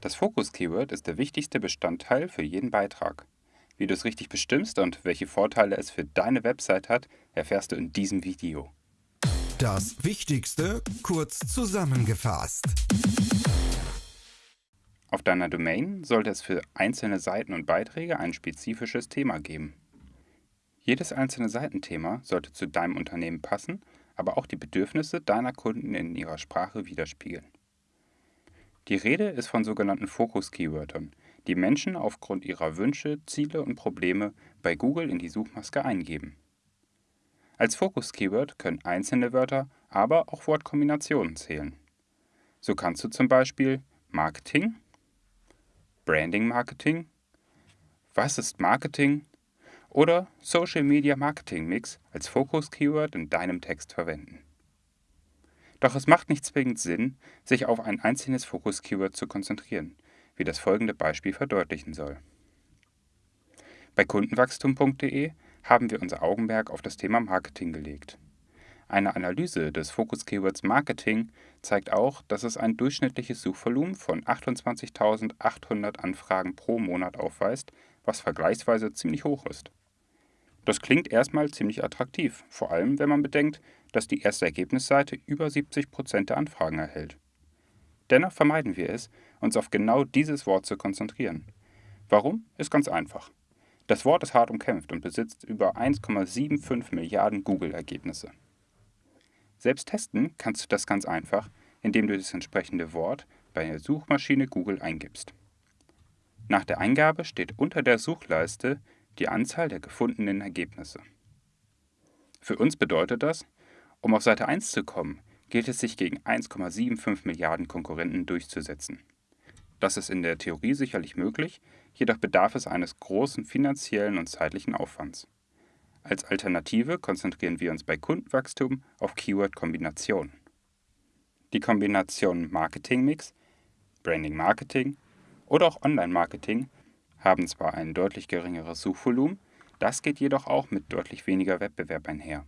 Das Fokus-Keyword ist der wichtigste Bestandteil für jeden Beitrag. Wie du es richtig bestimmst und welche Vorteile es für deine Website hat, erfährst du in diesem Video. Das Wichtigste kurz zusammengefasst. Auf deiner Domain sollte es für einzelne Seiten und Beiträge ein spezifisches Thema geben. Jedes einzelne Seitenthema sollte zu deinem Unternehmen passen, aber auch die Bedürfnisse deiner Kunden in ihrer Sprache widerspiegeln. Die Rede ist von sogenannten Fokus-Keywörtern, die Menschen aufgrund ihrer Wünsche, Ziele und Probleme bei Google in die Suchmaske eingeben. Als Fokus-Keyword können einzelne Wörter, aber auch Wortkombinationen zählen. So kannst du zum Beispiel Marketing, Branding Marketing, Was ist Marketing oder Social Media Marketing Mix als Fokus-Keyword in deinem Text verwenden. Doch es macht nicht zwingend Sinn, sich auf ein einzelnes Fokus-Keyword zu konzentrieren, wie das folgende Beispiel verdeutlichen soll. Bei kundenwachstum.de haben wir unser Augenmerk auf das Thema Marketing gelegt. Eine Analyse des Fokus-Keywords Marketing zeigt auch, dass es ein durchschnittliches Suchvolumen von 28.800 Anfragen pro Monat aufweist, was vergleichsweise ziemlich hoch ist. Das klingt erstmal ziemlich attraktiv, vor allem wenn man bedenkt, dass die erste Ergebnisseite über 70 Prozent der Anfragen erhält. Dennoch vermeiden wir es, uns auf genau dieses Wort zu konzentrieren. Warum? Ist ganz einfach. Das Wort ist hart umkämpft und besitzt über 1,75 Milliarden Google-Ergebnisse. Selbst testen kannst du das ganz einfach, indem du das entsprechende Wort bei der Suchmaschine Google eingibst. Nach der Eingabe steht unter der Suchleiste die Anzahl der gefundenen Ergebnisse. Für uns bedeutet das, um auf Seite 1 zu kommen, gilt es sich gegen 1,75 Milliarden Konkurrenten durchzusetzen. Das ist in der Theorie sicherlich möglich, jedoch bedarf es eines großen finanziellen und zeitlichen Aufwands. Als Alternative konzentrieren wir uns bei Kundenwachstum auf Keyword-Kombinationen. Die Kombination Marketing-Mix, Branding-Marketing oder auch Online-Marketing haben zwar ein deutlich geringeres Suchvolumen, das geht jedoch auch mit deutlich weniger Wettbewerb einher.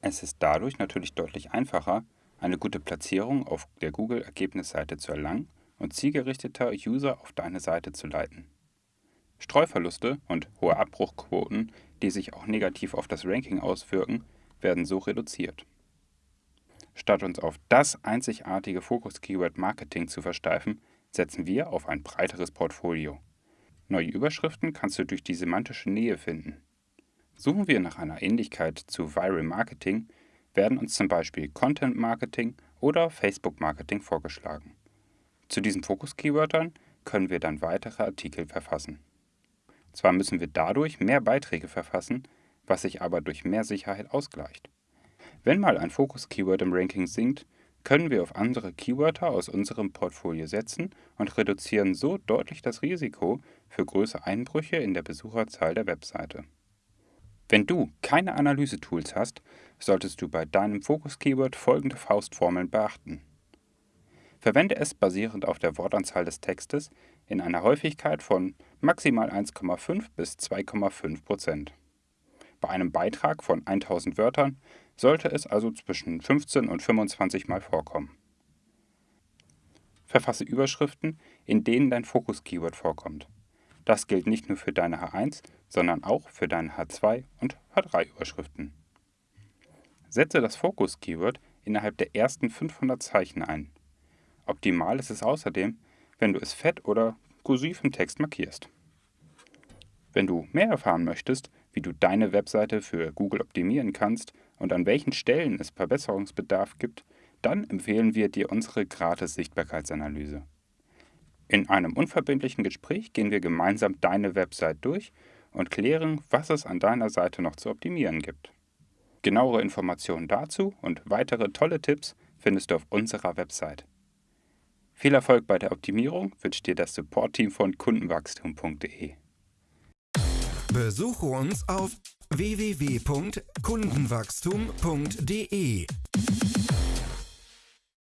Es ist dadurch natürlich deutlich einfacher, eine gute Platzierung auf der Google-Ergebnisseite zu erlangen und zielgerichteter User auf deine Seite zu leiten. Streuverluste und hohe Abbruchquoten, die sich auch negativ auf das Ranking auswirken, werden so reduziert. Statt uns auf das einzigartige Fokus-Keyword Marketing zu versteifen, setzen wir auf ein breiteres Portfolio. Neue Überschriften kannst du durch die semantische Nähe finden. Suchen wir nach einer Ähnlichkeit zu Viral Marketing, werden uns zum Beispiel Content Marketing oder Facebook Marketing vorgeschlagen. Zu diesen Fokus-Keywörtern können wir dann weitere Artikel verfassen. Zwar müssen wir dadurch mehr Beiträge verfassen, was sich aber durch mehr Sicherheit ausgleicht. Wenn mal ein Fokus-Keyword im Ranking sinkt, können wir auf andere Keywörter aus unserem Portfolio setzen und reduzieren so deutlich das Risiko für größere Einbrüche in der Besucherzahl der Webseite. Wenn du keine Analysetools hast, solltest du bei deinem Fokus-Keyword folgende Faustformeln beachten. Verwende es basierend auf der Wortanzahl des Textes in einer Häufigkeit von maximal 1,5 bis 2,5 Prozent. Bei einem Beitrag von 1000 Wörtern sollte es also zwischen 15 und 25 Mal vorkommen. Verfasse Überschriften, in denen dein Fokus-Keyword vorkommt. Das gilt nicht nur für deine H1, sondern auch für deine H2 und H3-Überschriften. Setze das Fokus-Keyword innerhalb der ersten 500 Zeichen ein. Optimal ist es außerdem, wenn du es fett oder kursiv im Text markierst. Wenn du mehr erfahren möchtest, wie du deine Webseite für Google optimieren kannst und an welchen Stellen es Verbesserungsbedarf gibt, dann empfehlen wir dir unsere gratis Sichtbarkeitsanalyse. In einem unverbindlichen Gespräch gehen wir gemeinsam deine Website durch und klären, was es an deiner Seite noch zu optimieren gibt. Genauere Informationen dazu und weitere tolle Tipps findest du auf unserer Website. Viel Erfolg bei der Optimierung wünscht dir das Support-Team von kundenwachstum.de. Besuche uns auf www.kundenwachstum.de.